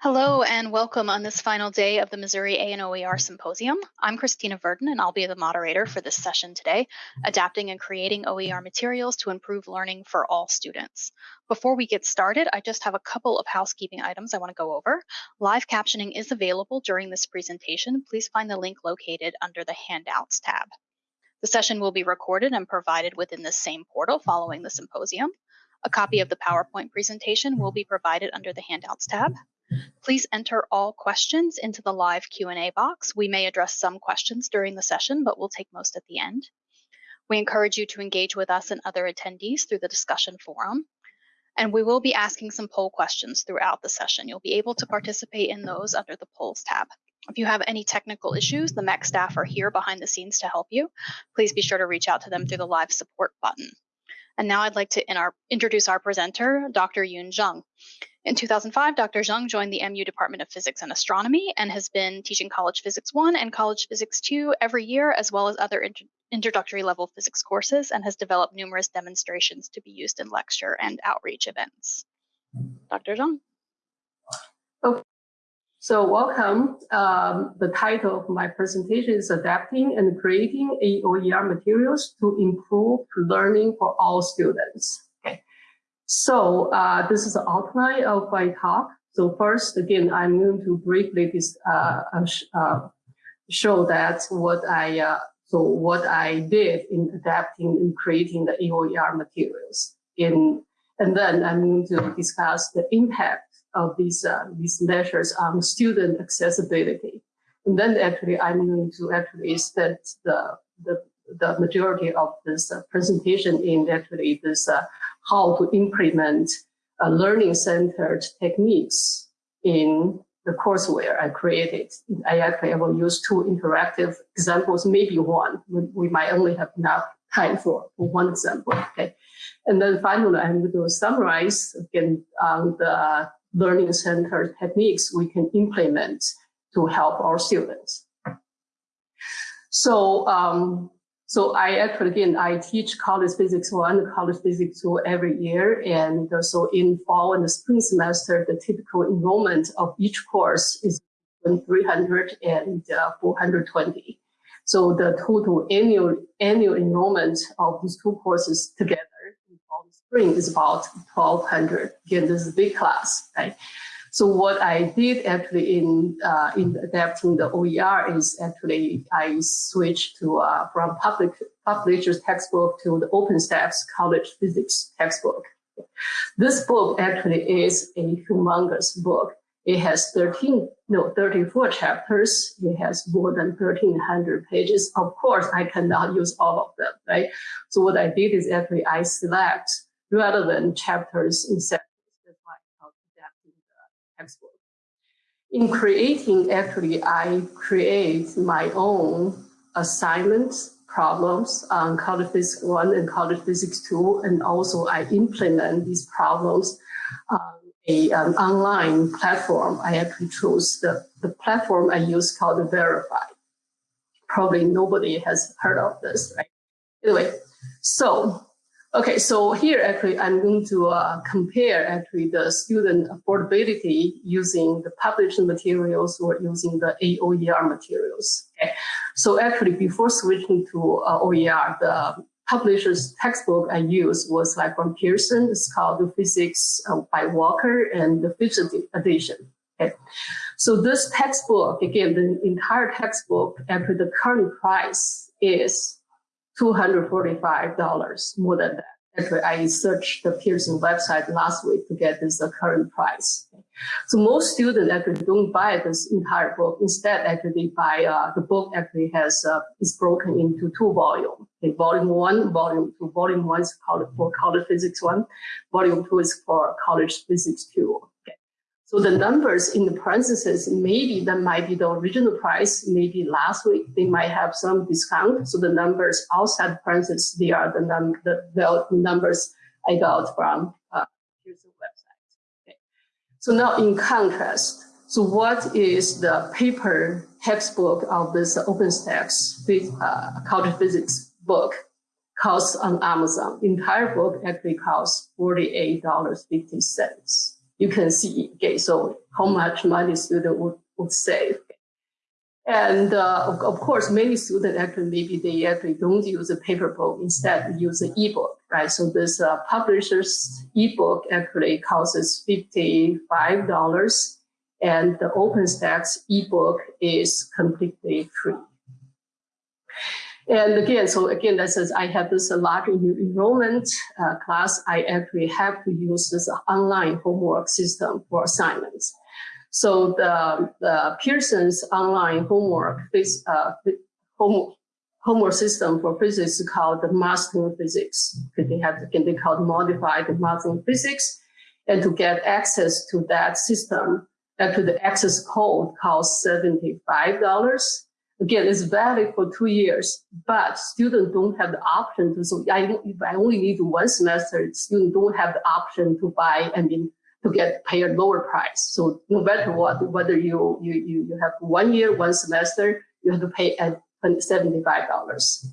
Hello and welcome on this final day of the Missouri A&OER Symposium. I'm Christina Verdon and I'll be the moderator for this session today, Adapting and Creating OER Materials to Improve Learning for All Students. Before we get started, I just have a couple of housekeeping items I want to go over. Live captioning is available during this presentation. Please find the link located under the Handouts tab. The session will be recorded and provided within the same portal following the symposium. A copy of the PowerPoint presentation will be provided under the Handouts tab. Please enter all questions into the live Q&A box. We may address some questions during the session, but we'll take most at the end. We encourage you to engage with us and other attendees through the discussion forum. And we will be asking some poll questions throughout the session. You'll be able to participate in those under the polls tab. If you have any technical issues, the MEC staff are here behind the scenes to help you. Please be sure to reach out to them through the live support button. And now I'd like to in our, introduce our presenter, Dr. Yun Zheng. In 2005, Dr. Zheng joined the MU Department of Physics and Astronomy and has been teaching College Physics 1 and College Physics 2 every year, as well as other introductory level physics courses, and has developed numerous demonstrations to be used in lecture and outreach events. Dr. Zheng. Okay. So welcome. Um, the title of my presentation is Adapting and Creating AOER Materials to Improve Learning for All Students. So uh, this is the outline of my talk. So first, again, I'm going to briefly uh, uh, uh, show that what I uh, so what I did in adapting and creating the AOER materials. In and then I'm going to discuss the impact of these uh, these measures on student accessibility. And then actually I'm going to actually spend the the the majority of this presentation in actually this how to implement uh, learning-centered techniques in the courseware I created. I actually will use two interactive examples, maybe one. We might only have enough time for, for one example. Okay, and then finally, I'm going to summarize again um, the learning-centered techniques we can implement to help our students. So um, so I actually, again, I teach college physics one, college physics two every year. And so in fall and the spring semester, the typical enrollment of each course is 300 and uh, 420. So the total annual annual enrollment of these two courses together in fall and spring is about 1200. Again, this is a big class, right? So what I did actually in uh, in adapting the OER is actually I switched to uh, from public publisher's textbook to the OpenStax College Physics textbook. This book actually is a humongous book. It has 13, no, 34 chapters. It has more than 1300 pages. Of course, I cannot use all of them, right? So what I did is actually I select relevant chapters in textbook. In creating, actually, I create my own assignments, problems on College Physics 1 and College Physics 2, and also I implement these problems on a, an online platform. I actually chose the, the platform I use called Varafy. Probably nobody has heard of this, right? Anyway, so Okay, so here actually I'm going to uh, compare actually the student affordability using the published materials or using the AOER materials. Okay, so actually before switching to uh, OER, the publisher's textbook I used was like from Pearson. It's called the Physics uh, by Walker and the fifth edition. Okay, so this textbook again, the entire textbook actually the current price is $245, more than that. Actually, I searched the Pearson website last week to get this uh, current price. So most students actually don't buy this entire book. Instead, actually they buy uh, the book actually has uh, is broken into two volumes. Okay, volume one, volume two. Volume one is called for college physics one. Volume two is for college physics two. So the numbers in the parentheses, maybe that might be the original price. Maybe last week they might have some discount. So the numbers outside the parentheses, they are the, num the, the numbers I got from uh, website. Okay. So now in contrast, so what is the paper textbook of this OpenStax uh, college physics book costs on Amazon? The entire book actually costs $48.50. you can see, okay, so how much money student would, would save. And uh, of, of, course, many students actually maybe they actually don't use a paper book, instead use an ebook, right? So this uh, publisher's ebook actually costs fifty-five dollars, and the OpenStax ebook is completely free. And again, so again, that says I have this large enrollment uh, class. I actually have to use this online homework system for assignments. So the, the Pearson's online homework uh, home, homework system for physics is called the mastering physics. They have can they called modified mastering physics, and to get access to that system, uh, to the access code costs seventy five dollars. Again, it's valid for two years, but students don't have the option to, so I, if I only need one semester, students don't have the option to buy, I mean, to get paid a lower price. So no matter what, whether you, you, you have one year, one semester, you have to pay at $75.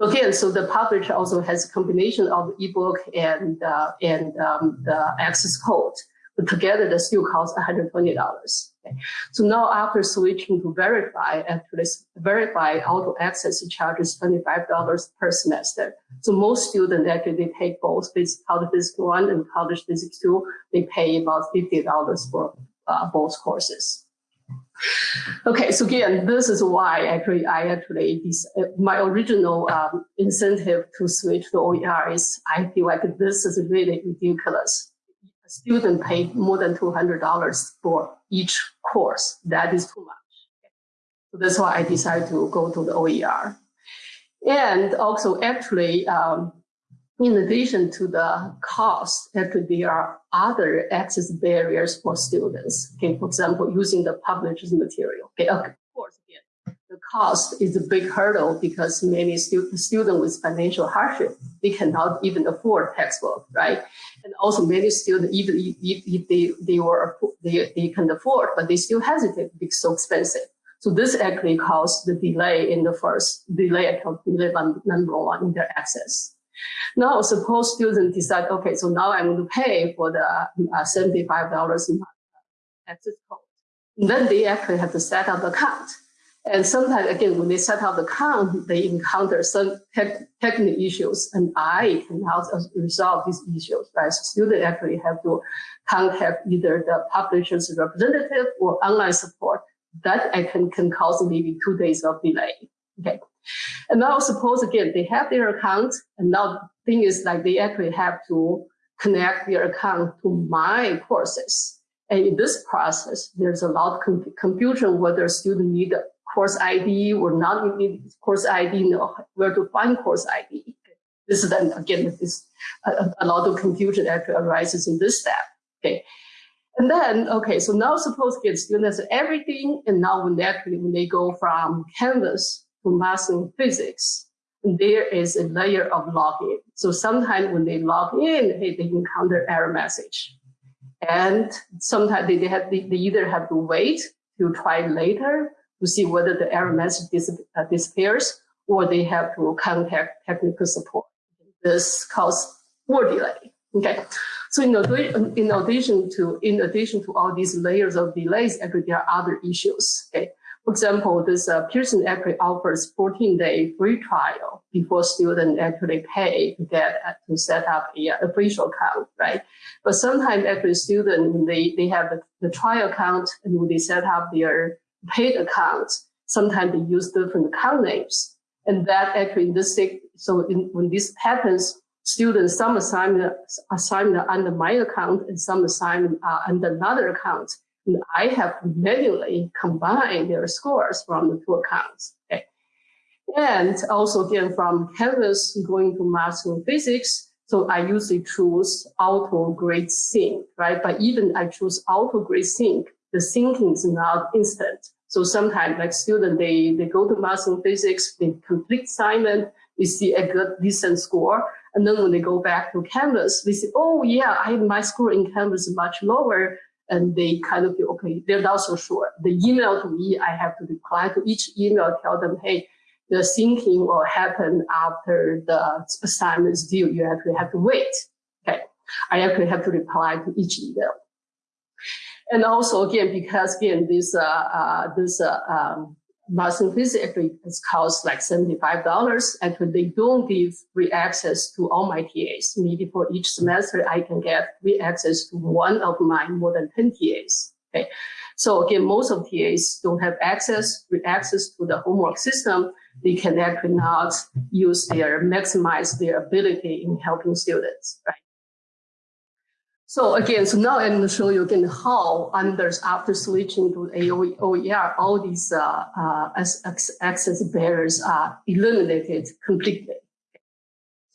Again, so the publisher also has a combination of ebook and, uh, and um, the access code. But together, the still costs $120. So now after switching to Varafy, actually Varafy auto access charges $25 per semester. So most students actually they take both college physics one and college physics two. They pay about $50 for uh, both courses. Okay, so again, this is why actually I actually uh, my original um, incentive to switch to OER is I feel like this is really ridiculous student paid more than $200 for each course. That is too much. So that's why I decided to go to the OER. And also actually, um, in addition to the cost, actually there are other access barriers for students. Okay, for example, using the published material. Okay, of course, again, the cost is a big hurdle because many stu students with financial hardship, they cannot even afford textbook, right? And also many students, even if, if they, they were, they, they can afford, but they still hesitate because it's so expensive. So this actually caused the delay in the first delay, account delay number one in their access. Now, suppose students decide, okay, so now I'm going to pay for the uh, $75 in access code. And then they actually have to set up the account. And sometimes, again, when they set up the account, they encounter some tech, technical issues, and I can help resolve these issues. Right? So students actually have to contact either the publisher's representative or online support. That I can, can cause maybe two days of delay. Okay. And now suppose again, they have their account, and now the thing is like they actually have to connect their account to my courses. And in this process, there's a lot of confusion whether student need course ID or not need course ID, know where to find course ID. This is then again, this a, a lot of confusion that arises in this step. Okay. And then, okay, so now suppose get students everything, and now when they actually when they go from Canvas to mastering physics, there is a layer of login. So sometimes when they log in, hey, they encounter error message. And sometimes they, they have they either have to wait to try later to see whether the error message dis uh, disappears or they have to contact technical support. This causes more delay. Okay. So in addition, in addition to in addition to all these layers of delays, actually there are other issues. Okay. For example, this uh, Pearson actually offers 14-day free trial before students actually pay to get uh, to set up a uh, official account, right? But sometimes actually students they they have the, the trial account and when they set up their paid accounts, sometimes they use different account names. And that actually in this, so in, when this happens, students, some assignment, assignment under my account and some assignment uh, under another account. And I have manually combine their scores from the two accounts. Okay. And also again, from Canvas going to mastering physics, so I usually choose auto grade sync, right? But even I choose auto grade sync, the thinking is not instant. So sometimes like student, they, they go to mastering physics, they complete assignment, they see a good decent score. And then when they go back to Canvas, they say, oh yeah, I my score in Canvas much lower. And they kind of feel, okay, they're not so sure. The email to me, I have to reply to each email, tell them, hey, the thinking will happen after the assignment is due. You actually have to wait. Okay. I actually have to reply to each email. And also again, because again, this, uh, uh, this, uh, um, Mastering Physics actually it's cost like $75. Actually, they don't give free access to all my TAs. Maybe for each semester, I can get free access to one of my more than 10 TAs. Okay. So again, most of TAs don't have access, free access to the homework system. They can actually not use their, maximize their ability in helping students, right? So again, so now I'm going to show you again how under after switching to AOE, OER, all these uh, uh, access barriers are eliminated completely.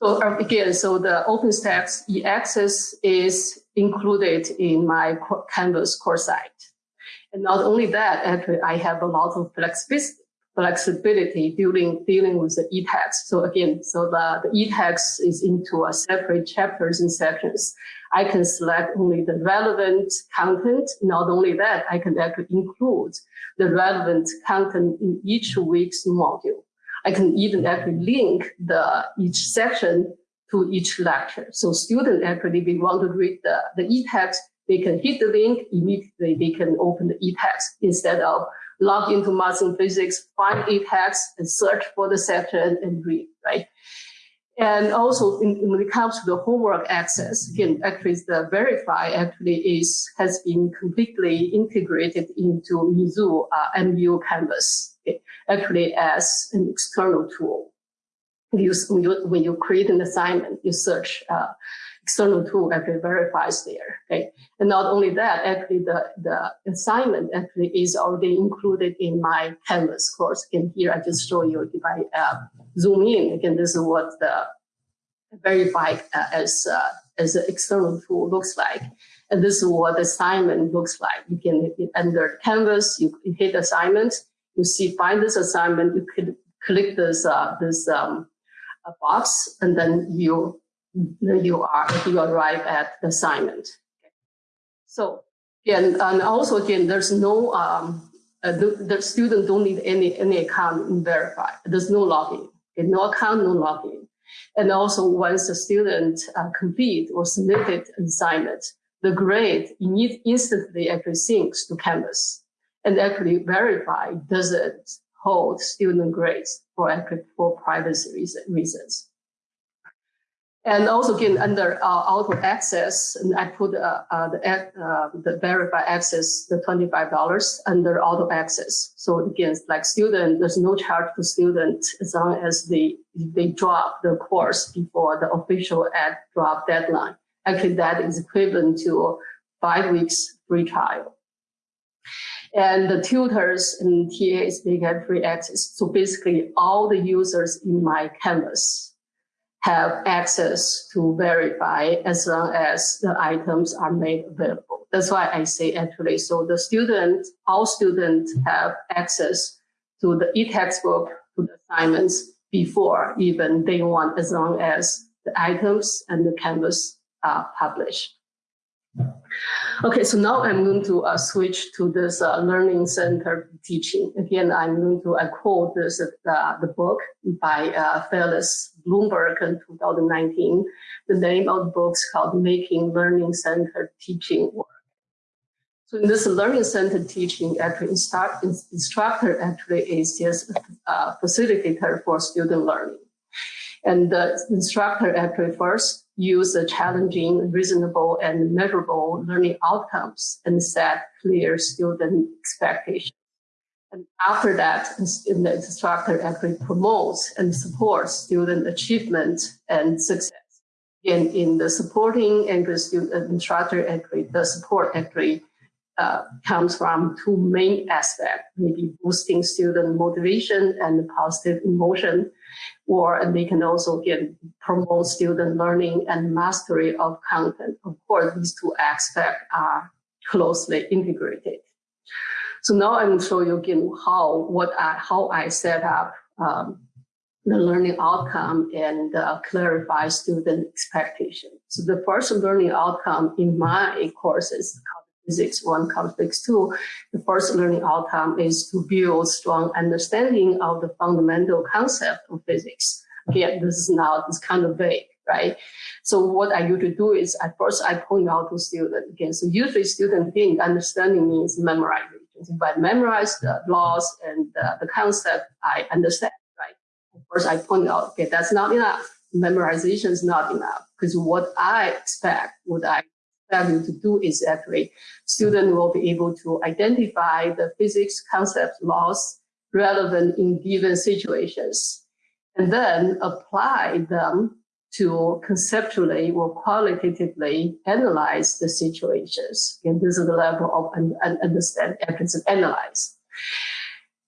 So uh, again, so the OpenStax e-access is included in my Canvas core site. And not only that, actually, I have a lot of flexibility flexibility dealing dealing with the e-text. So again, so the, the e-text is into a separate chapters and sections. I can select only the relevant content. Not only that, I can actually include the relevant content in each week's module. I can even actually link the each section to each lecture. So students actually, they want to read the, the e-text, they can hit the link, immediately they can open the e-text instead of log into mastering physics, find e-text and search for the section and read, right? And also in, when it comes to the homework access, again, actually the Varafy actually is, has been completely integrated into Mizzou uh, MU Canvas, okay? actually as an external tool. You, when, you, when you create an assignment, you search uh, external tool actually Varafy's there. Okay, and not only that, actually the the assignment actually is already included in my Canvas course. And here I just show you if I uh, zoom in again. This is what the verified uh, as uh, as an external tool looks like. And this is what the assignment looks like. You can under Canvas, you hit assignment, you see find this assignment, you could click this uh, this um, box, and then you you are you arrive at the assignment. So again, and also again, there's no um, uh, the, the student don't need any any account Varafy. There's no login. Okay, no account, no login. And also once the student uh, complete or submitted an assignment, the grade instantly actually syncs to Canvas and actually Varafy doesn't hold student grades for for privacy reasons. And also again, under uh, auto access, and I put uh, uh, the, uh, the Varafy access, the $25 under auto access. So again, like student, there's no charge to student as long as they, they drop the course before the official ad drop deadline. Actually, that is equivalent to five weeks free trial. And the tutors and TAs, they get free access. So basically all the users in my Canvas have access to Varafy as long as the items are made available. That's why I say actually, so the student, all students have access to the e-textbook, to the assignments before even day one, as long as the items and the canvas are published. Okay, so now I'm going to uh, switch to this uh, learning center teaching. Again, I'm going to uh, quote this uh, the book by uh, Phyllis Blumberg in 2019. The name of the book is called Making Learning Center Teaching Work. So in this learning center teaching, actually instruct, instructor actually is just a facilitator for student learning. And the instructor actually first use challenging, reasonable, and measurable learning outcomes and set clear student expectations. And after that, the instructor actually promotes and supports student achievement and success. In, in the supporting and the student instructor actually, the support actually uh, comes from two main aspects, maybe boosting student motivation and positive emotion, or and they can also get promote student learning and mastery of content. Of course, these two aspects are closely integrated. So now I'm show you again how what I, how I set up um, the learning outcome and uh, clarify student expectation. So the first learning outcome in my courses physics one, complex two, the first learning outcome is to build strong understanding of the fundamental concept of physics. Again, this is now this kind of vague, right? So what I usually do is at first I point out to students again. So usually students think understanding means memorization. If I memorize the laws and the, the concept, I understand, right? First I point out, okay, that's not enough. Memorization is not enough because what I expect, what I you to do is actually student will be able to identify the physics concepts, laws relevant in given situations, and then apply them to conceptually or qualitatively analyze the situations. And this is the level of un understand, and analyze.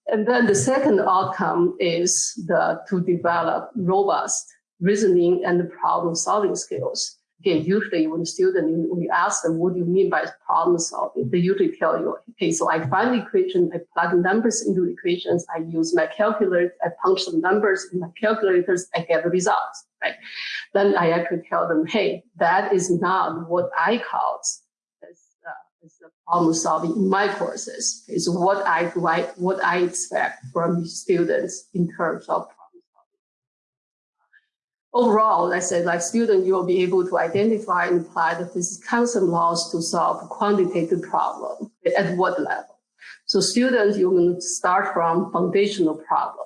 And then the second outcome is the, to develop robust reasoning and problem solving skills. Usually when student, when you ask them, what do you mean by problem solving? They usually tell you, okay, so I find the equation, I plug numbers into the equations, I use my calculator, I punch some numbers in my calculators, I get the results, right? Then I actually tell them, hey, that is not what I call as, uh, as problem solving in my courses. So what I I, what I expect from students in terms of Overall, let's say like student, you will be able to identify and apply the physics concept laws to solve quantitative problem at what level. So students, you're going to start from foundational problem.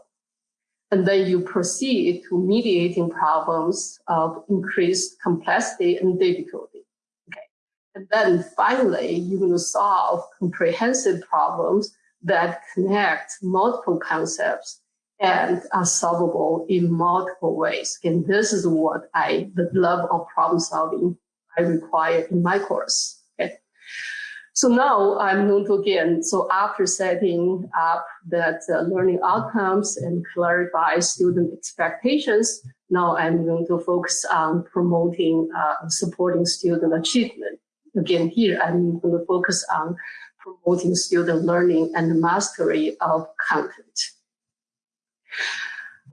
And then you proceed to mediating problems of increased complexity and difficulty. Okay. And then finally, you're going to solve comprehensive problems that connect multiple concepts and are solvable in multiple ways. And this is what I, the love of problem solving I require in my course. Okay. So now I'm going to again, so after setting up that uh, learning outcomes and clarify student expectations, now I'm going to focus on promoting, uh, supporting student achievement. Again, here I'm going to focus on promoting student learning and mastery of content.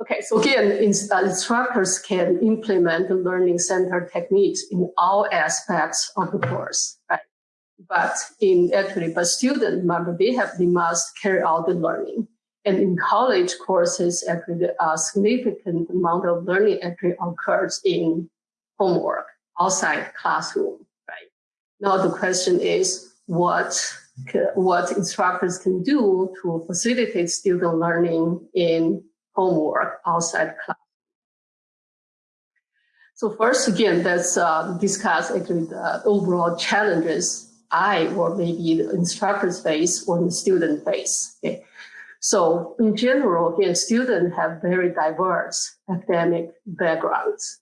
Okay, so again, uh, instructors can implement the learning center techniques in all aspects of the course, right? But in actually, but students, remember, they have, they must carry out the learning. And in college courses, actually, a significant amount of learning actually occurs in homework outside classroom, right? Now the question is, what what instructors can do to facilitate student learning in homework outside class. So first, again, let's uh, discuss actually the overall challenges I or maybe the instructors face or the student face. Okay. So in general, again, students have very diverse academic backgrounds.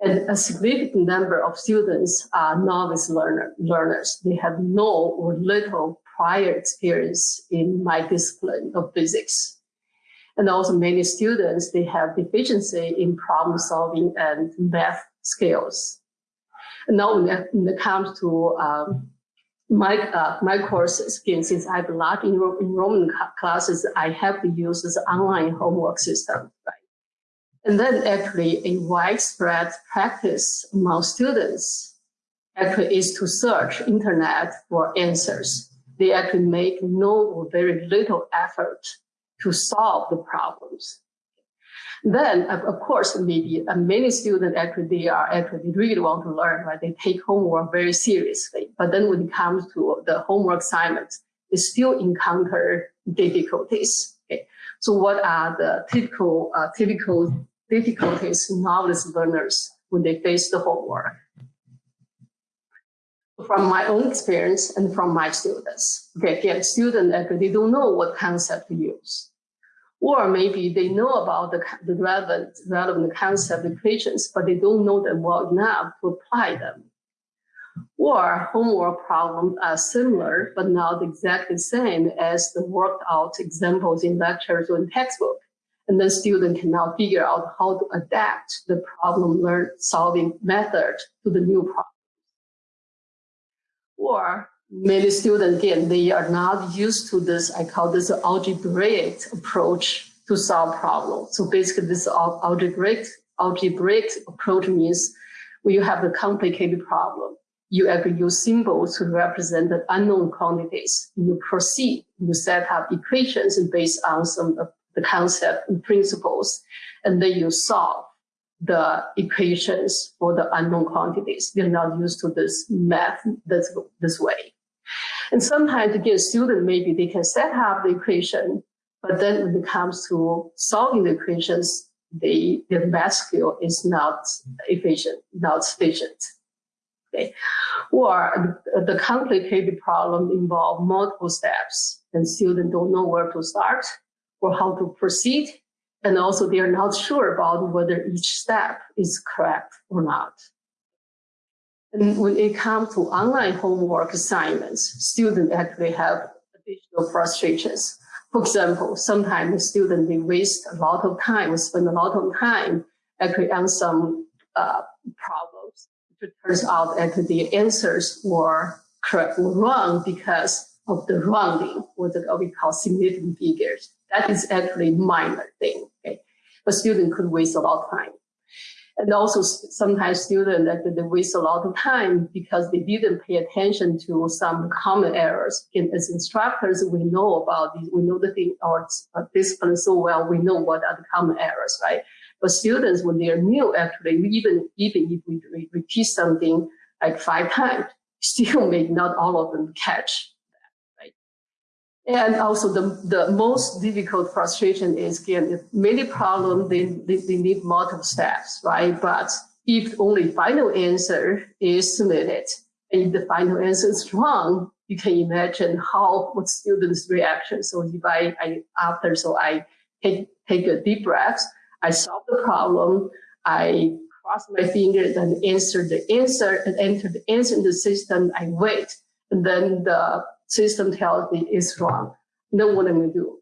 And a significant number of students are novice learner, learners. They have no or little prior experience in my discipline of physics. And also many students, they have deficiency in problem solving and math skills. And now when it comes to um, my uh, my courses, again, since I have a lot of enrollment classes, I have to use this online homework system? And then actually a widespread practice among students actually is to search internet for answers. They actually make no or very little effort to solve the problems. Then, of course, maybe uh, many students actually, they are actually really want to learn, right? They take homework very seriously. But then when it comes to the homework assignments, they still encounter difficulties. Okay? So what are the typical, uh, typical difficulties novice learners when they face the homework? From my own experience and from my students. Okay, again, students actually, they don't know what concept to use or maybe they know about the, the relevant, relevant concept equations, but they don't know them well enough to apply them. Or homework problems are similar, but not exactly the same as the worked out examples in lectures or in textbook. And then student can now figure out how to adapt the problem learn solving method to the new problem. Or many students, again, they are not used to this, I call this algebraic approach to solve problems. So basically this algebraic, algebraic approach means when you have a complicated problem, you actually use symbols to represent the unknown quantities. You proceed, you set up equations based on some the concept and principles, and then you solve the equations for the unknown quantities. They're not used to this math this, this way. And sometimes again, students, maybe they can set up the equation, but then when it comes to solving the equations, they, their math skill is not efficient, not sufficient. Okay. Or the complicated problem involve multiple steps and students don't know where to start or how to proceed. And also they are not sure about whether each step is correct or not. And when it comes to online homework assignments, students actually have additional frustrations. For example, sometimes students, they waste a lot of time, spend a lot of time actually on some uh, problems. It turns out that the answers were correct or wrong because of the rounding, what we call significant figures. That is actually minor thing, okay? But student could waste a lot of time. And also sometimes students they waste a lot of time because they didn't pay attention to some common errors. And as instructors, we know about these, we know the thing, our discipline so well, we know what are the common errors, right? But students, when they are new, actually, even, even if we repeat something like five times, still may not all of them catch and also the, the most difficult frustration is again, many problems, they, they, they, need multiple steps, right? But if only final answer is submitted, and if the final answer is wrong, you can imagine how what students' reaction. So if I, I after, so I take, take a deep breath, I solve the problem, I cross my fingers and answer the answer and enter the answer in the system, I wait. And then the system tells me it's wrong. Know what I'm going to do?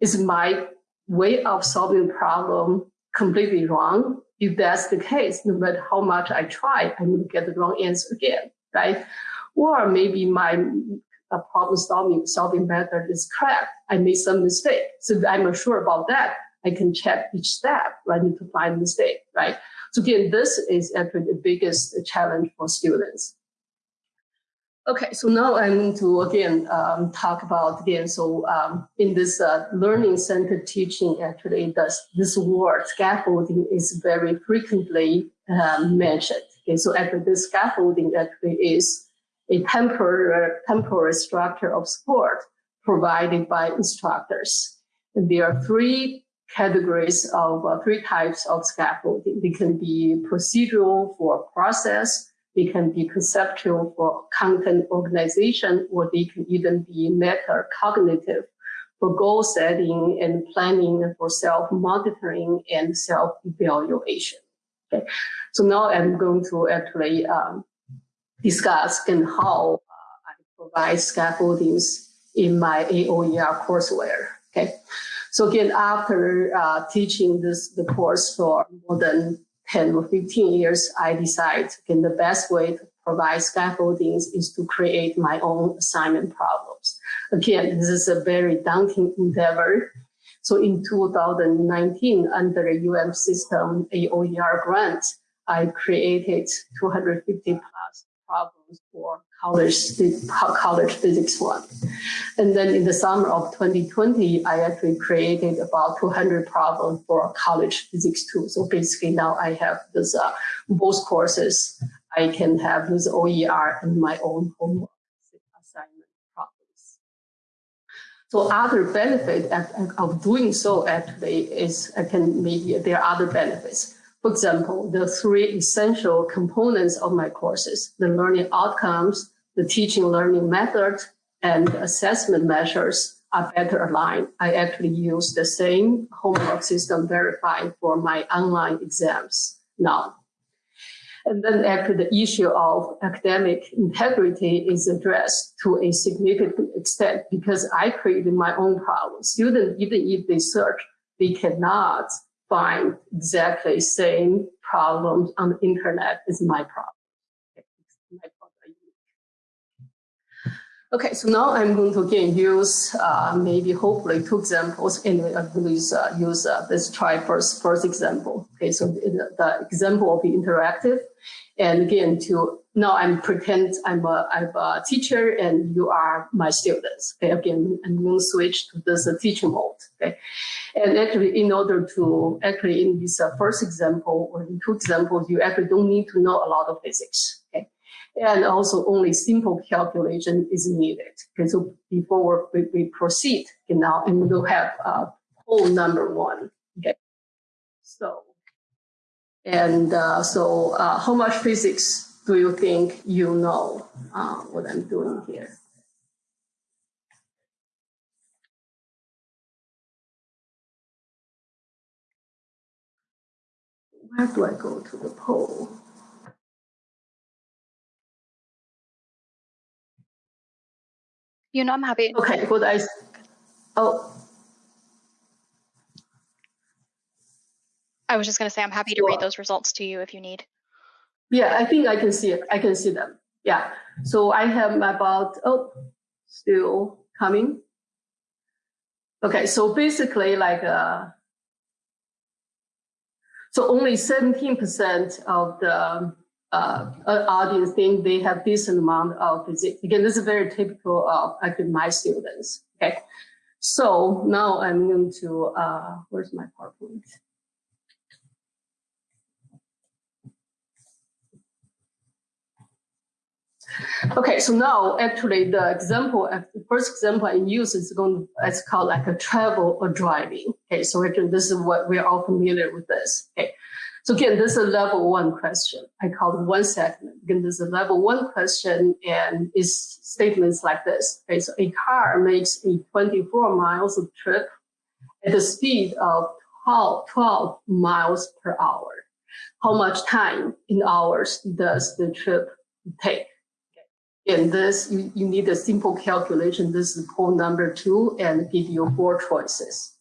Is my way of solving the problem completely wrong? If that's the case, no matter how much I try, I'm going to get the wrong answer again, right? Or maybe my uh, problem solving, solving method is correct. I made some mistake. So I'm not sure about that. I can check each step, right, to find mistake, right? So again, this is actually the biggest challenge for students. Okay, so now I'm going to again um, talk about again. So um, in this uh, learning centered teaching, actually, this this word scaffolding is very frequently uh, mentioned. Okay, so actually, this scaffolding actually is a temporary temporary structure of support provided by instructors. And there are three categories of uh, three types of scaffolding. They can be procedural for process they can be conceptual for content organization, or they can even be meta cognitive for goal setting and planning for self-monitoring and self-evaluation. Okay, so now I'm going to actually um, discuss and how uh, I provide scaffoldings in my AOER courseware. Okay, so again, after uh, teaching this the course for more than 10 or 15 years, I decide again, the best way to provide scaffoldings is to create my own assignment problems. Again, this is a very daunting endeavor. So in 2019, under a UM system AOER grant, I created 250 plus problems for college, college physics one. And then in the summer of 2020, I actually created about 200 problems for college physics two. So basically now I have this uh, both courses. I can have this OER and my own homework assignment problems. So other benefit of doing so actually is I can maybe there are other benefits. For example, the three essential components of my courses, the learning outcomes, the teaching learning method, and assessment measures are better aligned. I actually use the same homework system verified for my online exams now. And then actually the issue of academic integrity is addressed to a significant extent because I created my own problem. Students, even if they search, they cannot find exactly same problems on the internet as my problem. Okay, so now I'm going to again use uh, maybe hopefully two examples and I'm going to use, uh, use uh, this try first, first example. Okay, so the, the example will be interactive. And again, to now I'm pretend I'm a, I'm a teacher and you are my students. Okay, again, I'm going to switch to this uh, mode. Okay, and actually, in order to actually in this uh, first example or in two examples, you actually don't need to know a lot of physics. Okay, and also only simple calculation is needed. Okay, so before we, we proceed, okay, now and we'll have uh, whole number one. Okay, so and uh, so uh, how much physics do you think you know uh, what I'm doing here? Where do I go to the poll? You know, I'm happy. Okay, good. I, oh, I was just going to say I'm happy to read those results to you if you need. Yeah, I think I can see it. I can see them. Yeah. So I have about, oh, still coming. Okay, so basically like, uh, so only 17% of the uh, uh, audience think they have decent amount of physics. Again, this is very typical of actually my students. Okay, so now I'm going to, uh, where's my PowerPoint? Okay, so now actually the example, uh, the first example I use is going it's called like a travel or driving. Okay, so again, this is what we're all familiar with this. Okay, so again, this is a level one question. I call it one segment. Again, this is a level one question and is statements like this. Okay, so a car makes a 24 miles of trip at the speed of 12, 12 miles per hour. How much time in hours does the trip take? And this, you, you need a simple calculation. This is poll number two and give you four choices.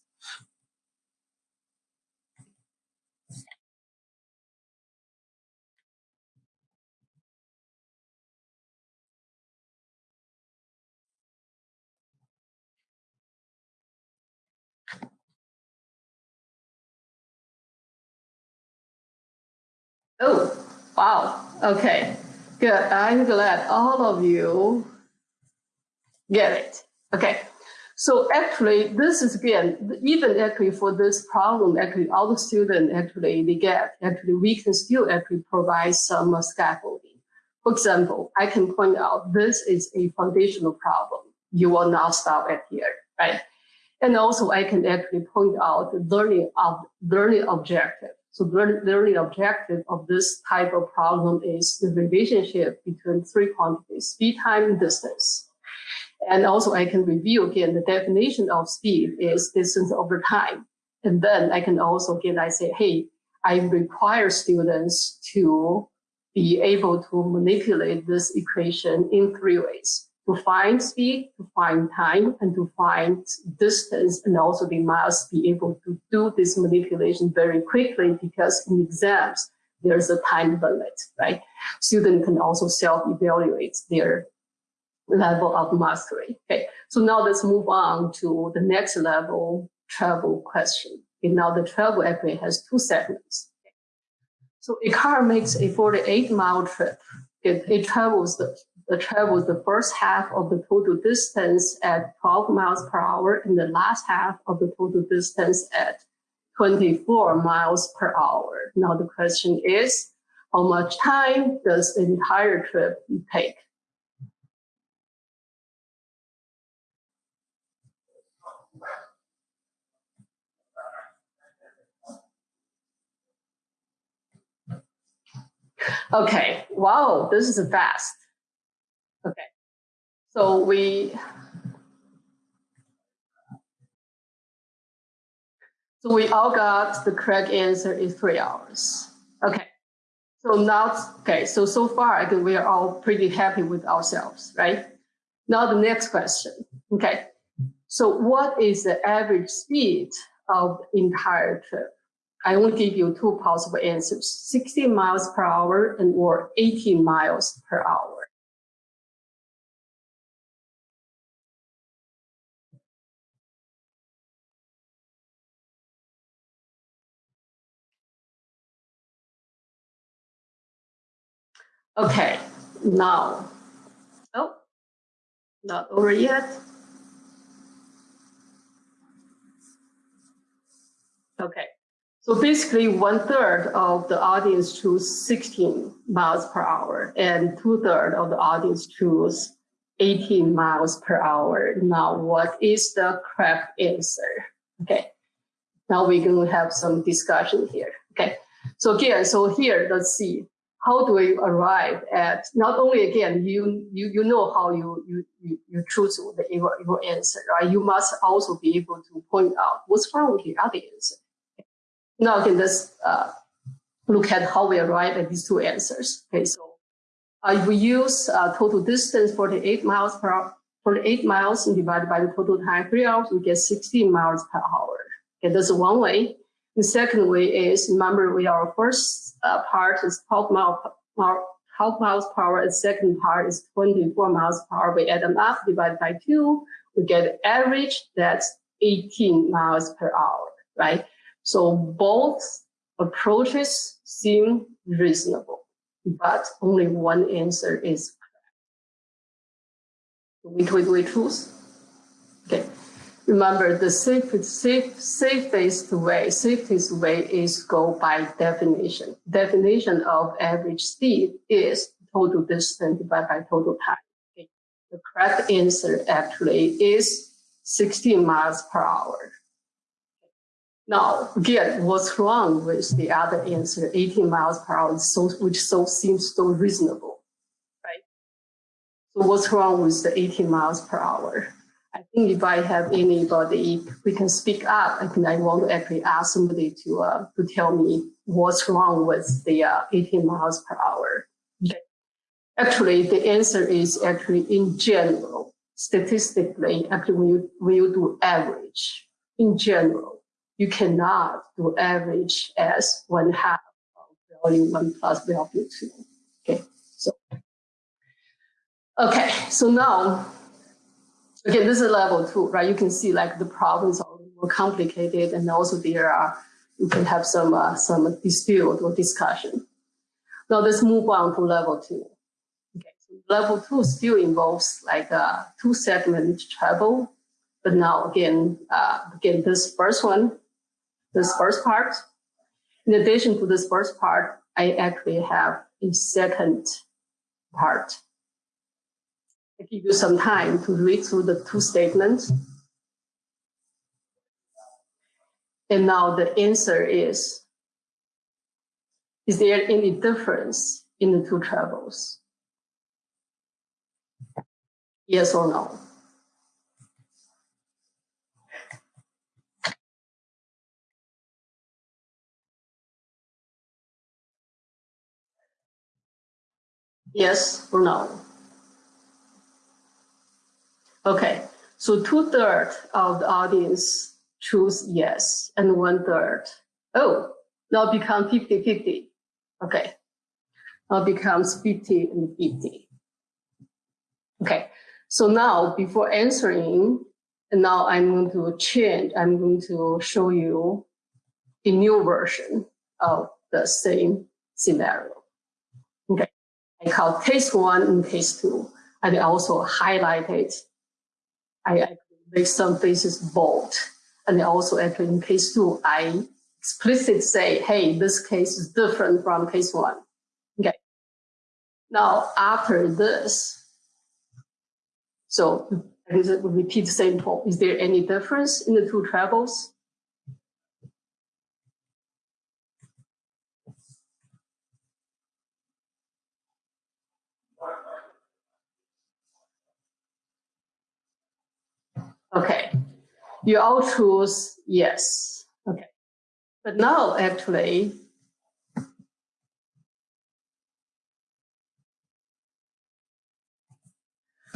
Oh, wow. Okay. Good. I'm glad all of you get it. Okay. So actually, this is again, even actually for this problem, actually all the students actually they get, actually we can still actually provide some scaffolding. For example, I can point out this is a foundational problem. You will not stop at here, right? And also I can actually point out the learning of learning objective. So the learning objective of this type of problem is the relationship between three quantities, speed, time, and distance. And also I can review again, the definition of speed is distance over time. And then I can also again, I say, hey, I require students to be able to manipulate this equation in three ways to find speed, to find time, and to find distance. And also they must be able to do this manipulation very quickly because in exams, there's a time limit, right? Student can also self-evaluate their level of mastery. Okay, so now let's move on to the next level travel question. Okay, now the travel actually has two segments. Okay. So a car makes a 48 mile trip. It, it travels the travels the first half of the total distance at 12 miles per hour and the last half of the total distance at 24 miles per hour. Now the question is, how much time does the entire trip take? Okay, wow, this is fast. Okay. So we so we all got the correct answer in three hours. Okay. So now, okay, so so far I think we are all pretty happy with ourselves, right? Now the next question. Okay. So what is the average speed of the entire trip? I will give you two possible answers, 60 miles per hour and or 18 miles per hour. Okay, Now, oh, not over yet. Okay, so basically one third of the audience choose 16 miles per hour and two third of the audience choose 18 miles per hour. Now, what is the correct answer? Okay, now we're going to have some discussion here. Okay, so again, so here, let's see, how do we arrive at, not only again, you you, you know how you, you, you, you choose the, your, your answer, right? You must also be able to point out what's wrong with the other answer. Now again, let's uh, look at how we arrive at these two answers. Okay, so uh, we use uh, total distance 48 miles per hour, 48 miles and divided by the total time, three hours, we get 16 miles per hour. Okay, that's one way. The second way is, remember, we are first uh, part is 12 miles, 12 miles per hour, and second part is 24 miles per hour. We add them up, divided by two, we get average, that's 18 miles per hour, right? So both approaches seem reasonable but only one answer is correct. We, we, we choose. Okay. Remember, the safe, safe, safest way, safest way is go by definition. Definition of average speed is total distance divided by total time. Okay. The correct answer actually is 16 miles per hour. Now, again, what's wrong with the other answer, 18 miles per hour, so, which so seems so reasonable, right? So what's wrong with the 18 miles per hour? Think if I have anybody, we can speak up. I think I want to actually ask somebody to uh, to tell me what's wrong with the uh, 18 miles per hour. Okay. Actually, the answer is actually in general, statistically, actually when you, when you do average, in general, you cannot do average as one half of value one plus value two. Okay, so okay, so now again, this is level two, right? You can see like the problems are more complicated, and also there are you can have some uh, some dispute or discussion. Now let's move on to level two. Okay, so level two still involves like uh, two segment travel, but now again, uh, again this first one this first part. In addition to this first part, I actually have a second part. I give you some time to read through the two statements. And now the answer is, is there any difference in the two travels? Yes or no? Yes or no? Okay, so two thirds of the audience choose yes, and one third, oh, now become 50 50. Okay, now becomes 50 and 50. Okay, so now before answering, and now I'm going to change, I'm going to show you a new version of the same scenario. Okay, I call case one and case two. And I also highlighted, I, make some faces bold. And also actually in case two, I explicitly say, hey, this case is different from case one. Okay. Now, after this, so I repeat the same point. Is there any difference in the two travels? Okay, you all choose yes. Okay, but now actually,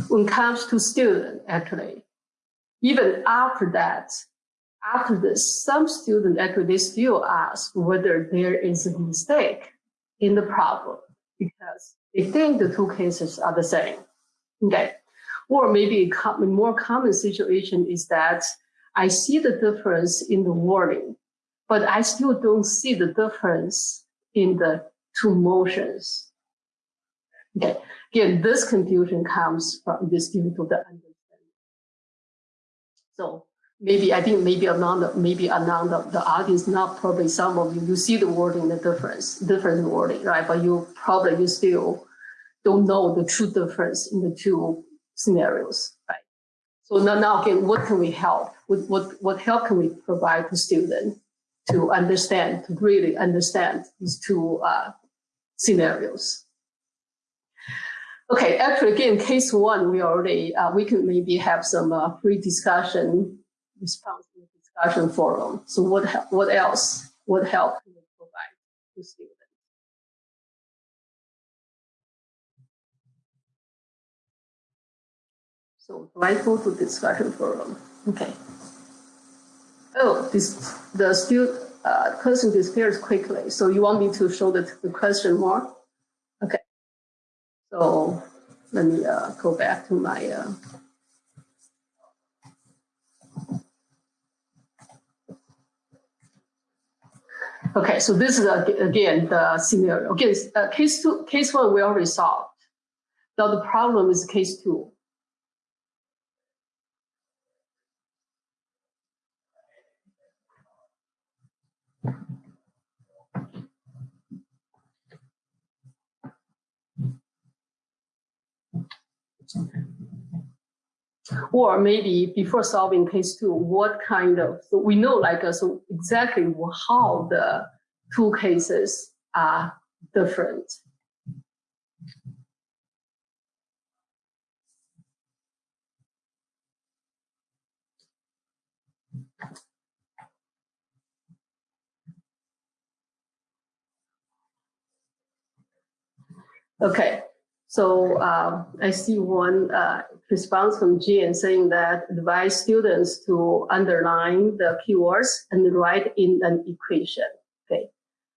when it comes to student, actually, even after that, after this, some students actually still ask whether there is a mistake in the problem because they think the two cases are the same. Okay. Or maybe a more common situation is that I see the difference in the wording, but I still don't see the difference in the two motions. Okay, again, this confusion comes from this due to the understanding. So maybe I think maybe among the maybe among the, the audience, not probably some of you, you see the wording, the difference, different wording, right? But you probably you still don't know the true difference in the two scenarios, right? So now, now again, what can we help? What, what, what help can we provide to students to understand, to really understand these two uh, scenarios? Okay, actually, again, case one, we already, uh, we can maybe have some uh, pre-discussion response the discussion forum. So what, what else, what help can we provide to students? So do I go to discussion forum? Okay. Oh, this the student uh, question disappears quickly. So you want me to show the, the question more? Okay. So let me uh, go back to my. Uh, okay, so this is uh, again the scenario. Again, uh, case two, case one we already solved. Now the problem is case two. Or maybe before solving case two, what kind of, so we know like, uh, so exactly how the two cases are different. Okay, so uh, I see one uh, response from Jane saying that advise students to underline the keywords and write in an equation. Okay,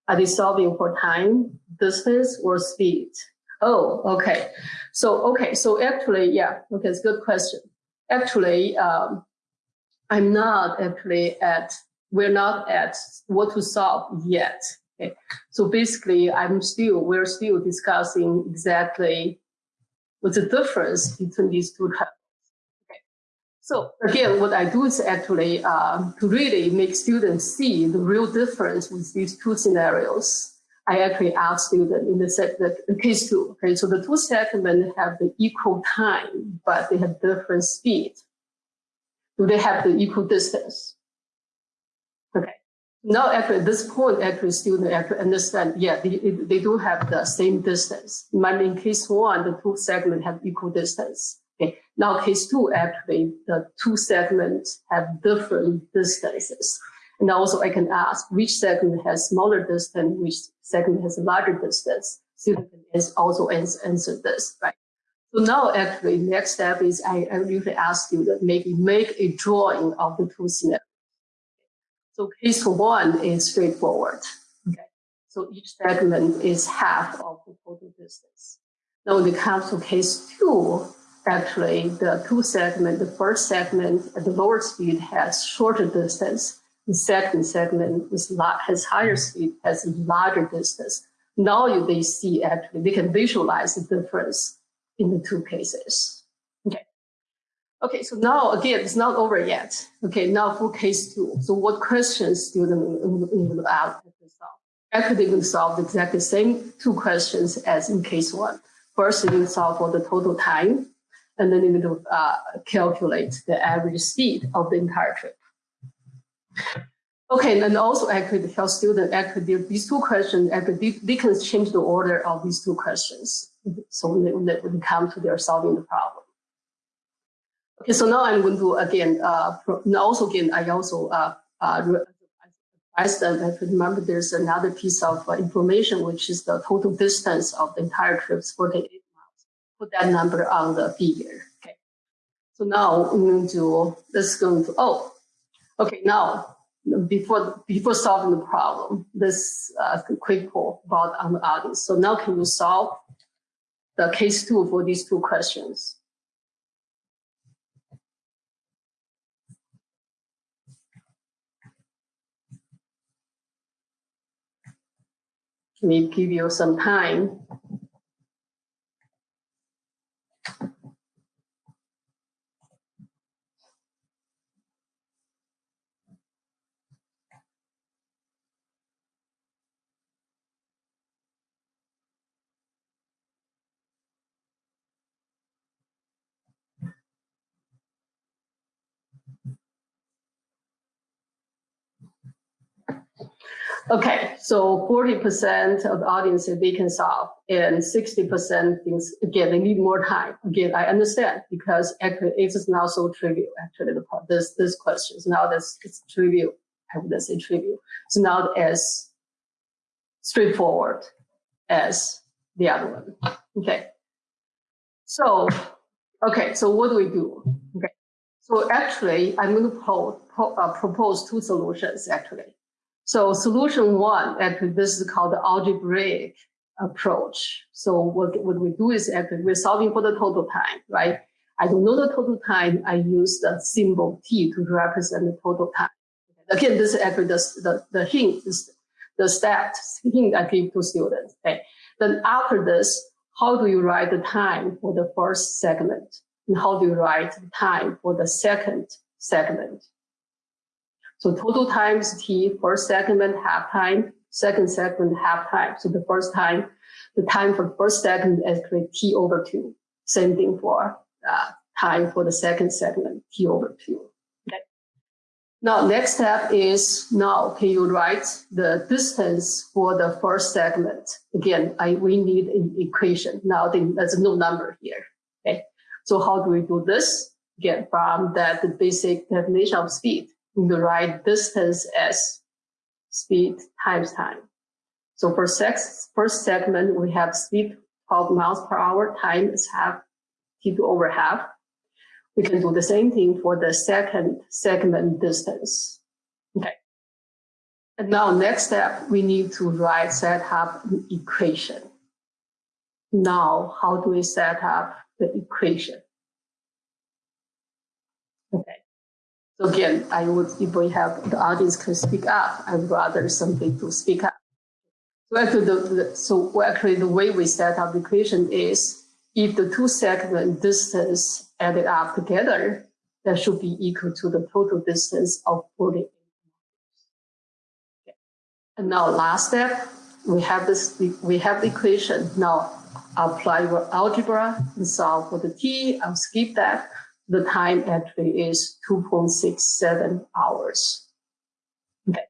are they solving for time, distance, or speed? Oh, okay. So okay, so actually, yeah, okay, it's a good question. Actually, um, I'm not actually at we're not at what to solve yet. Okay. So basically, I'm still, we're still discussing exactly what's the difference between these two. Okay. So again, what I do is actually uh, to really make students see the real difference with these two scenarios. I actually ask students in the, set, the case two. Okay, so the two segments have the equal time, but they have different speed. Do they have the equal distance? Now, at this point, actually, students actually understand, yeah, they, they do have the same distance. But in case one, the two segments have equal distance. Okay. Now, case two, actually, the two segments have different distances. And also, I can ask which segment has smaller distance, which segment has a larger distance. Student can also answer this, right? So now, actually, next step is I, I usually ask students maybe make a drawing of the two scenarios. So case one is straightforward. Okay. So each segment is half of the total distance. Now when it comes to case two, actually the two segment, the first segment at the lower speed has shorter distance. The second segment with has higher speed, has larger distance. Now they see actually, they can visualize the difference in the two cases. Okay, so now again, it's not over yet. Okay, now for case two. So what questions student will ask to solve? Actually, will solve the exactly same two questions as in case one. First, they will solve for the total time, and then they will uh, calculate the average speed of the entire trip. Okay, and also actually tell student actually these two questions actually they can change the order of these two questions. So when they, when they come to their solving the problem. Okay, so now I'm going to again, uh, also again, I also uh, uh, them that remember there's another piece of uh, information, which is the total distance of the entire trip, 48 miles. Put that number on the figure. Okay. So now I'm going to, this is going to, oh, okay, now before before solving the problem, this uh, quick poll about on the audience. So now can you solve the case two for these two questions? Me give you some time. Okay, so 40% of the audience they can solve and 60% things, again, they need more time. Again, I understand because it is now so trivial, actually, the this, this question is now that's it's trivial. I would say trivial. It's not as straightforward as the other one. Okay. So, okay, so what do we do? Okay. So actually, I'm going to pro, pro, uh, propose two solutions actually. So solution one, actually, this is called the algebraic approach. So what, what we do is actually we're solving for the total time, right? I don't know the total time. I use the symbol T to represent the total time. Again, this is actually the, the, the hint, is the stat hint I give to students. Okay. Then after this, how do you write the time for the first segment? And how do you write the time for the second segment? So total times t, first segment, half time, second segment, half time. So the first time, the time for the first segment is t over two. Same thing for uh, time for the second segment, t over two. Okay. Now, next step is now can you write the distance for the first segment? Again, I we need an equation. Now there's no number here. Okay. So how do we do this? Again, from that the basic definition of speed the right distance as speed times time. So for sex, first segment, we have speed 12 miles per hour, time is half, t2 over half. We can do the same thing for the second segment distance. Okay. And now next step, we need to write, set up an equation. Now, how do we set up the equation? Okay. So again, I would, if we have the audience can speak up, I'd rather somebody to speak up. So actually, the, the, so actually the way we set up the equation is if the two segment distance added up together, that should be equal to the total distance of 48 okay. And now last step, we have this, we have the equation. Now apply your algebra and solve for the t. I'll skip that the time actually is 2.67 hours. Okay.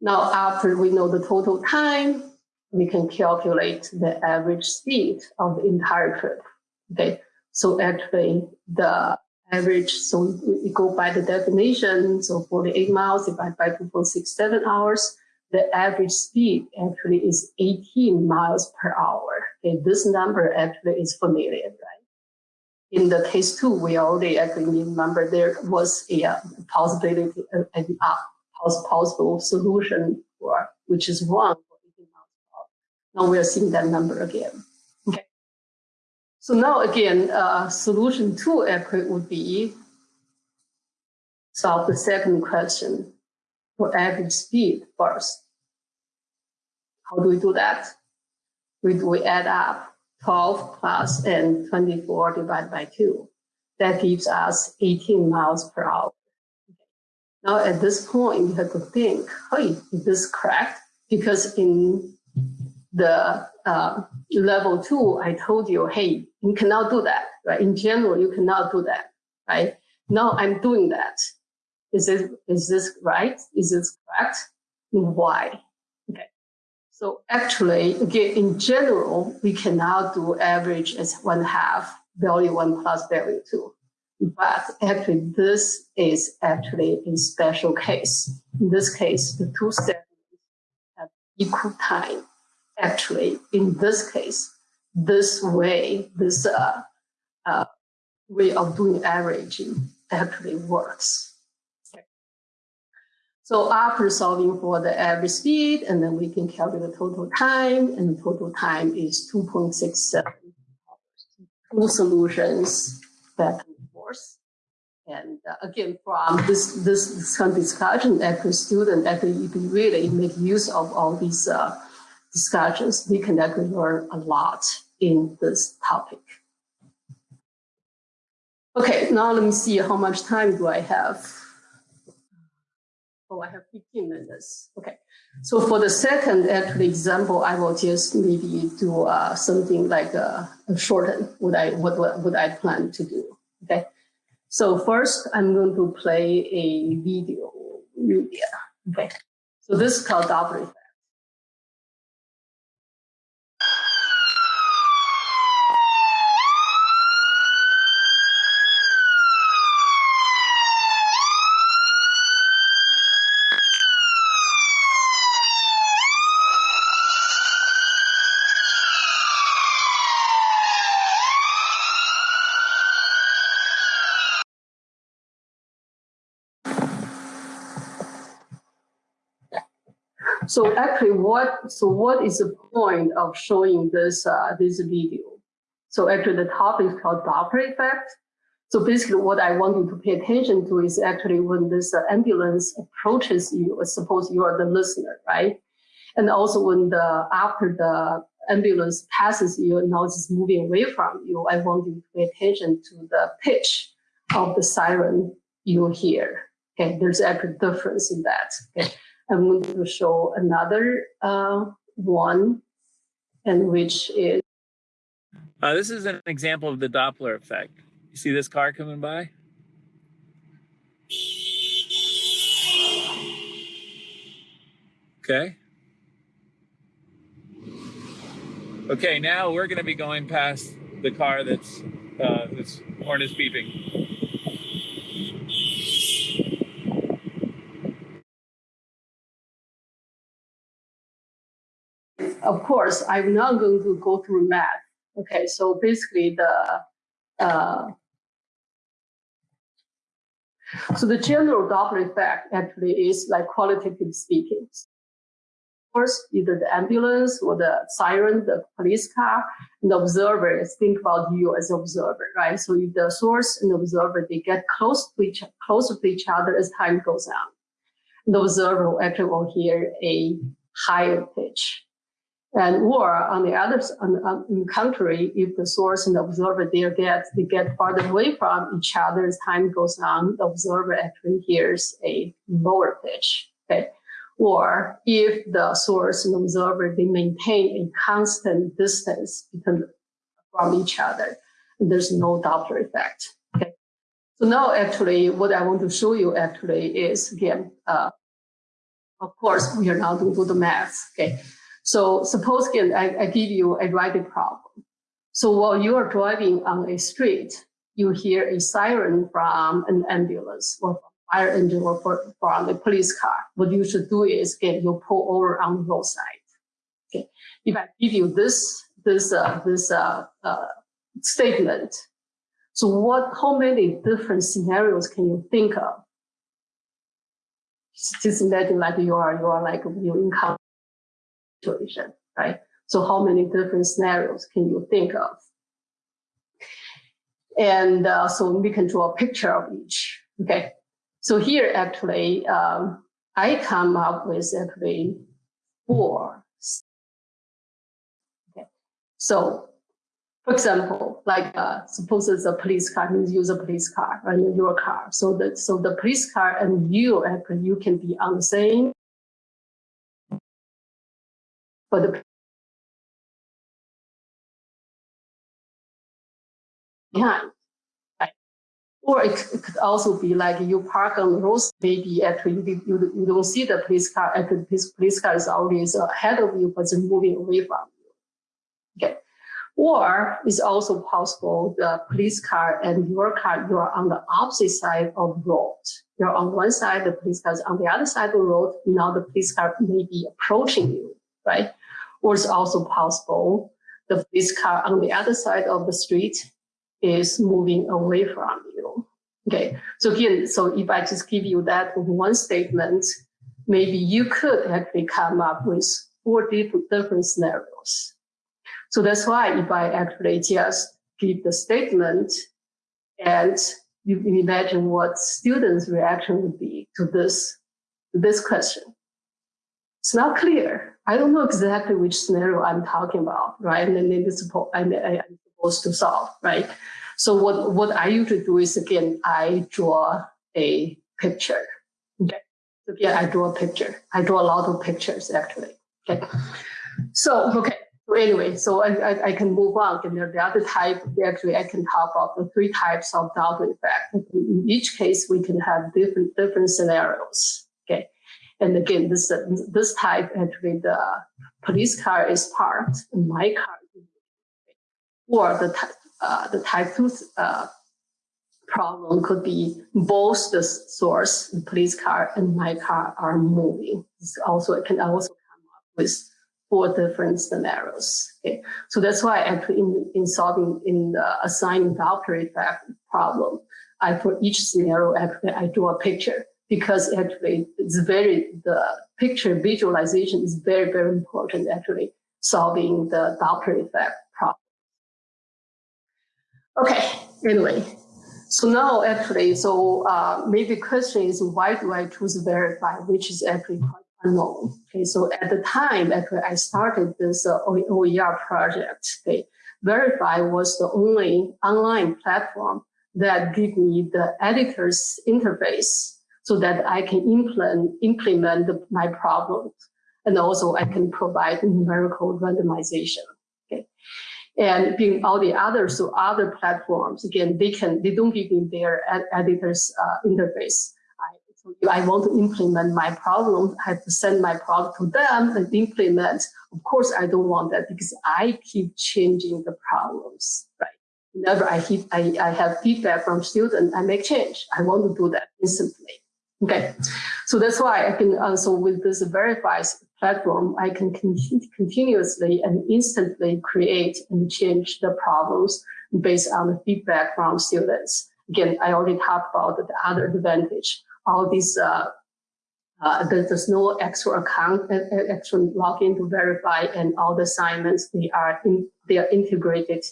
Now, after we know the total time, we can calculate the average speed of the entire trip. Okay. So actually the average, so we go by the definition, so 48 miles divided by 2.67 hours, the average speed actually is 18 miles per hour. Okay, this number actually is familiar, right? In the case two, we already actually remember there was a uh, possibility, a, a, a possible solution for which is one for 18 months. Now we are seeing that number again. Okay. So now again, uh, solution two actually would be solve the second question for average speed first. How do we do that? We, we add up 12 plus and 24 divided by 2. That gives us 18 miles per hour. Now at this point, you have to think, hey, is this correct? Because in the uh, level two, I told you, hey, you cannot do that, right? In general, you cannot do that, right? Now I'm doing that. Is this, is this right? Is this correct? Why? So actually, again, in general, we cannot do average as one half value one plus value two. But actually, this is actually a special case. In this case, the two segments have equal time. Actually, in this case, this way, this uh, uh, way of doing averaging actually works. So after solving for the average speed, and then we can calculate the total time, and the total time is 2.67 Two solutions back and forth. And uh, again, from this, this, this kind of discussion, actually student actually, you can really make use of all these uh, discussions, we can actually learn a lot in this topic. Okay, now let me see how much time do I have. Oh, I have 15 minutes. Okay. So for the second actually example, I will just maybe do uh, something like a, a shorten what I what, what what I plan to do. Okay. So first, I'm going to play a video. Media. Okay. So this is called Doppler effect. So actually, what so what is the point of showing this uh, this video? So actually, the topic is called Doppler effect. So basically, what I want you to pay attention to is actually when this uh, ambulance approaches you. Suppose you are the listener, right? And also when the after the ambulance passes you and now it's moving away from you, I want you to pay attention to the pitch of the siren you hear. Okay, there's actually difference in that. Okay. I'm going to show another uh, one, and which is. Uh, this is an example of the Doppler effect. You see this car coming by? Okay. Okay, now we're going to be going past the car that's uh, this horn is beeping. Of course, I'm not going to go through math. Okay, so basically the uh, so the general Doppler effect actually is like qualitative speaking. Of course, either the ambulance or the siren, the police car, and the observer is think about you as observer, right? So if the source and the observer they get close to each closer to each other as time goes on, the observer actually will hear a higher pitch. And or on the other on, on, contrary, if the source and the observer they get they get farther away from each other as time goes on, the observer actually hears a lower pitch. Okay. Or if the source and observer they maintain a constant distance between from each other, there's no Doppler effect. Okay. So now actually what I want to show you actually is again, uh, of course we are now going to do the math. Okay. So suppose I, I give you a driving problem. So while you are driving on a street, you hear a siren from an ambulance or fire engine or from a police car. What you should do is get you pull over on the roadside. Okay. If I give you this, this, uh, this, uh, uh, statement, so what, how many different scenarios can you think of? Just imagine like you are, you are like, you encounter situation, right? So how many different scenarios can you think of? And uh, so we can draw a picture of each, okay? So here actually, um, I come up with actually four. Okay. So for example, like uh, suppose it's a police car, you use a police car, right? Your car. So that so the police car and you actually you can be on the same for the behind. Or it, could also be like you park on the road, maybe actually you, you, you don't see the police car, actually the police, police car is always ahead of you, but it's moving away from you. Okay. Or it's also possible the police car and your car, you're on the opposite side of the road. You're on one side, the police car is on the other side of the road. Now the police car may be approaching you, right? Or it's also possible the police car on the other side of the street is moving away from you. Okay, so again, so if I just give you that one statement, maybe you could actually come up with four different, different scenarios. So that's why if I actually just give the statement and you imagine what students' reaction would be to this, this question. It's not clear. I don't know exactly which scenario I'm talking about, right? And then it's I'm, I'm supposed to solve, right? So what, what I usually do is again, I draw a picture. Okay. So again, I draw a picture. I draw a lot of pictures actually. Okay. So, okay. So anyway, so I, I, I can move on. And the other type, actually, I can talk about the three types of Doppler effect. In each case, we can have different, different scenarios. And again, this uh, this type actually the police car is parked, and my car, or the uh, the type two uh, problem could be both the source, the police car, and my car are moving. It's also it can also come up with four different scenarios. Okay, so that's why actually in, in solving in the assigning effect problem, I for each scenario actually I draw a picture because actually it's very the picture visualization is very very important actually solving the Doppler effect problem. Okay, anyway, so now actually, so uh, maybe question is why do I choose Varafy, which is actually quite unknown. Okay, so at the time actually I started this uh, OER project. Okay, Varafy was the only online platform that give me the editor's interface so that I can implement implement my problems and also I can provide numerical randomization. Okay. And being all the other, so other platforms, again, they can, they don't give me their ed editor's uh, interface. I, so if I want to implement my problem, I have to send my problem to them and implement. Of course, I don't want that because I keep changing the problems, right? Whenever I, hit, I, I have feedback from students, I make change. I want to do that instantly. Okay, so that's why I can also with this Varafy's platform, I can con continuously and instantly create and change the problems based on the feedback from students. Again, I already talked about the other advantage. All these, uh, uh, there's no extra account, uh, uh, extra login to Varafy, and all the assignments they are in, they are integrated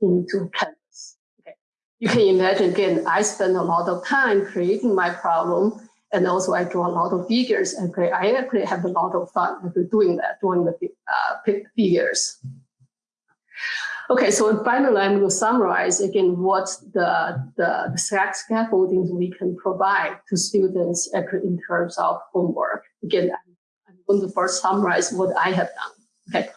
into Canvas. Okay, you can imagine again. I spend a lot of time creating my problem and also I draw a lot of figures and I actually have a lot of fun doing that, drawing the uh, figures. Okay, so finally, I'm going to summarize again what the, the, the scaffoldings we can provide to students in terms of homework. Again, I'm, going to first summarize what I have done. Okay,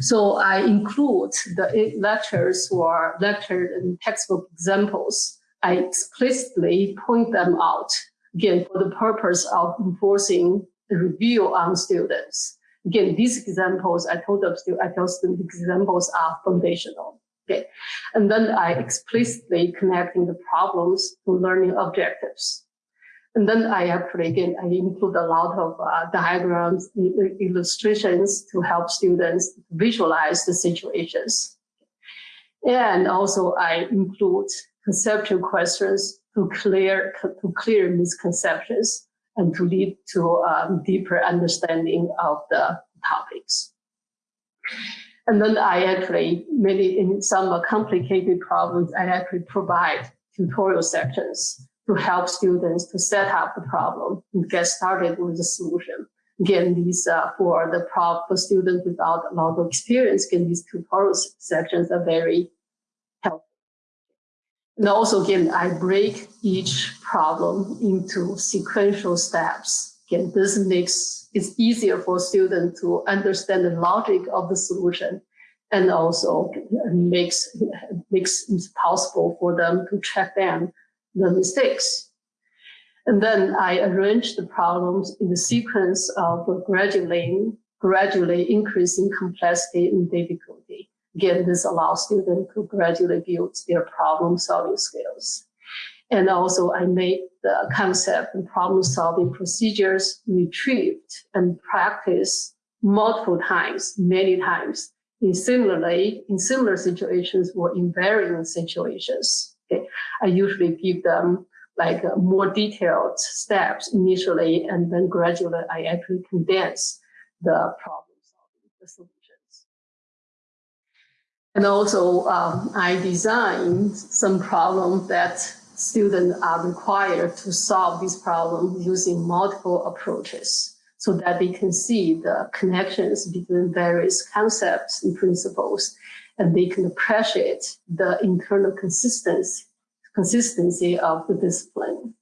so I include the lectures or lecture and textbook examples. I explicitly point them out again, for the purpose of enforcing the review on students. Again, these examples, I told them, I tell students examples are foundational. Okay. And then I explicitly connecting the problems to learning objectives. And then I actually, again, I include a lot of uh, diagrams, illustrations to help students visualize the situations. And also I include conceptual questions to clear to clear misconceptions and to lead to um, deeper understanding of the topics. And then I actually, maybe in some complicated problems, I actually provide tutorial sections to help students to set up the problem and get started with the solution. Again, these uh, for the for students without a lot of experience, again, these tutorial sections are very and also, again, I break each problem into sequential steps. Again, this makes it easier for students to understand the logic of the solution and also makes, makes it possible for them to check down the mistakes. And then I arrange the problems in the sequence of gradually, gradually increasing complexity and difficulty. Again, this allows students to gradually build their problem solving skills. And also I made the concept and problem solving procedures retrieved and practiced multiple times, many times in similarly, in similar situations or in varying situations. Okay. I usually give them like uh, more detailed steps initially, and then gradually I actually condense the problem solving. And also, um, I designed some problems that students are required to solve these problems using multiple approaches so that they can see the connections between various concepts and principles, and they can appreciate the internal consistency, consistency of the discipline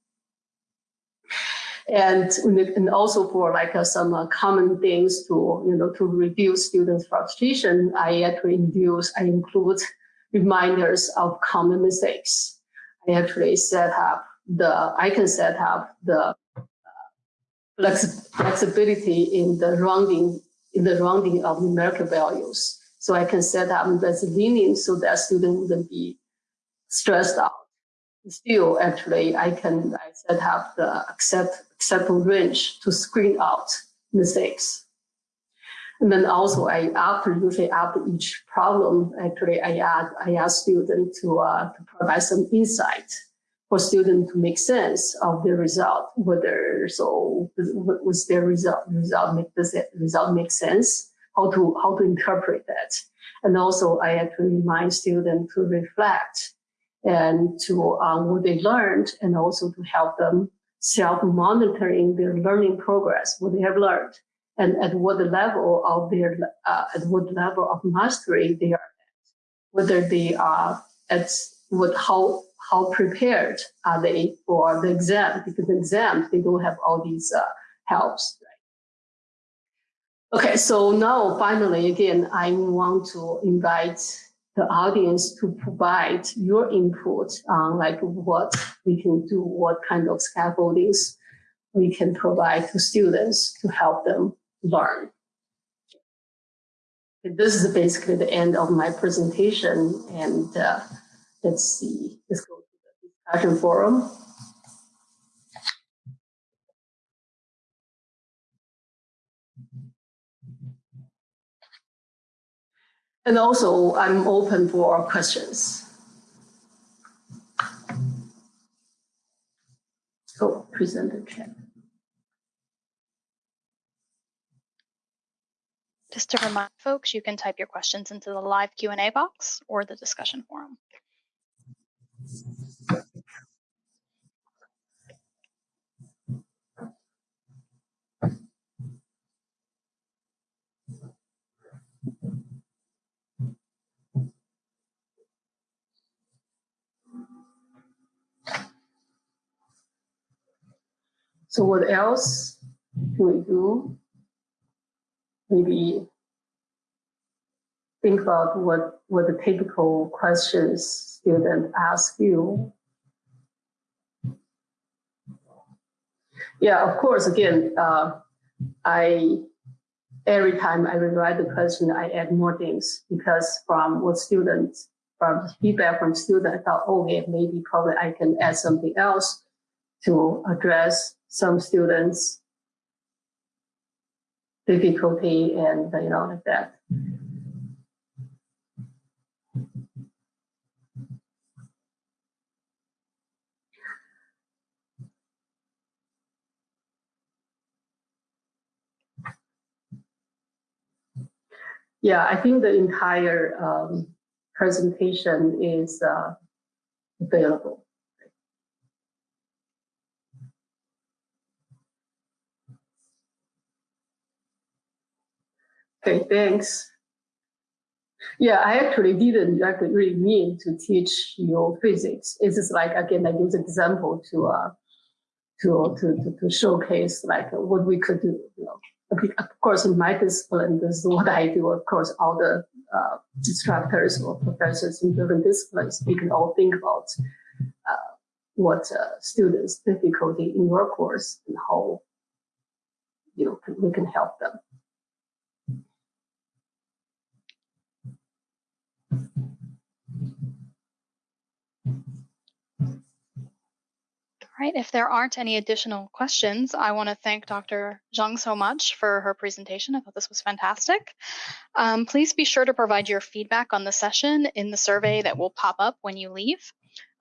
and and also for like uh, some uh, common things to you know to reduce students' frustration, I actually induce I include reminders of common mistakes. I actually set up the I can set up the uh, flex- flexibility in the rounding in the rounding of numerical values. So I can set up that's lenient so that student wouldn't be stressed out. Still, actually, I can I set up the accept acceptable range to screen out mistakes. And then also I after usually after each problem, actually I add I ask student to, uh, to provide some insight for student to make sense of the result, whether so was their result result make does it result make sense, how to how to interpret that. And also I actually remind students to reflect and to um, what they learned and also to help them self-monitoring their learning progress, what they have learned and at what level of their uh, at what level of mastery they are at, whether they are at what how how prepared are they for the exam because the exam they don't have all these uh, helps. Okay, so now finally again I want to invite the audience to provide your input on like what we can do, what kind of scaffoldings we can provide to students to help them learn. This is basically the end of my presentation. And uh, let's see, let's go to the discussion forum. And also, I'm open for questions. Oh, presenter chat. Just to remind folks, you can type your questions into the live Q&A box or the discussion forum. So what else can we do? maybe think about what, what the typical questions students ask you. Yeah, of course, again, uh, I every time I rewrite the question, I add more things because from what students, from feedback from students, I thought, oh, okay, maybe probably I can add something else to address some students difficulty and you know like that. Yeah, I think the entire um, presentation is uh, available. Okay, thanks. Yeah, I actually didn't really mean to teach you physics. It's just like again, I use example to uh, to, to to to showcase like what we could do. You know, of course, in my discipline, this is what I do. Of course, all the uh, instructors or professors in different disciplines, we can all think about uh, what uh, students' difficulty in your course and how you know we can help them. All right, if there aren't any additional questions, I want to thank Dr. Zhang so much for her presentation. I thought this was fantastic. Um, please be sure to provide your feedback on the session in the survey that will pop up when you leave.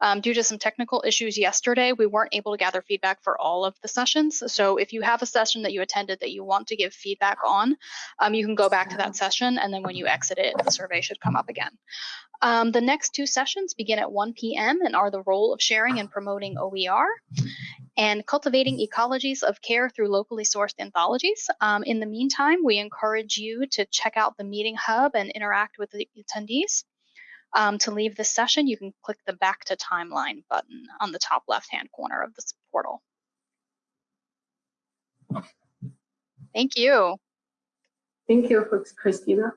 Um, due to some technical issues yesterday, we weren't able to gather feedback for all of the sessions. So if you have a session that you attended that you want to give feedback on, um, you can go back to that session and then when you exit it, the survey should come up again. Um, the next two sessions begin at 1 p.m. and are the role of sharing and promoting OER and cultivating ecologies of care through locally sourced anthologies. Um, in the meantime, we encourage you to check out the meeting hub and interact with the attendees. Um, to leave this session, you can click the back to timeline button on the top left-hand corner of this portal. Thank you. Thank you, folks, Christina.